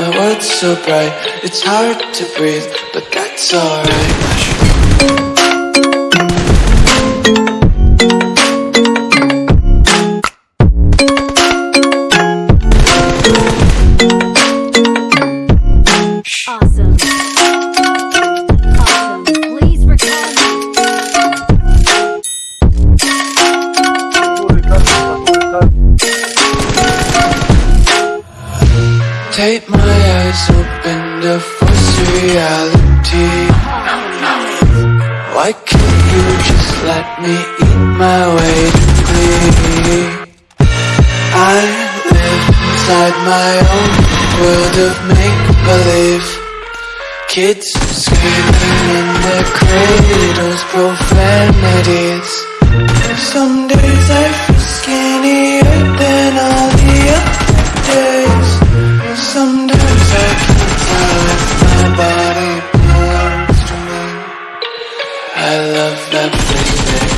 My world's so bright, it's hard to breathe, but that's alright. Eyes open to force reality. Why can't you just let me eat my way to glee? I live inside my own world of make-believe Kids screaming in their cradles, profanities I love that feeling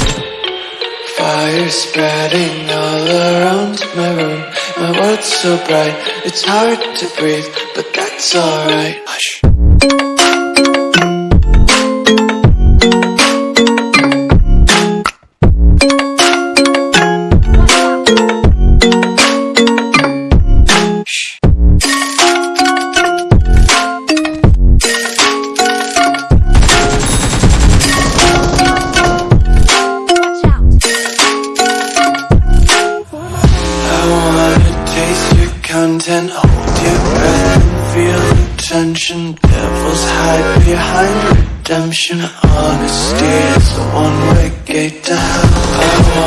Fire spreading all around my room. My world's so bright, it's hard to breathe But that's alright. Hush content Hold your breath. And feel the tension Devils hide behind redemption. Honesty is the one-way gate to hell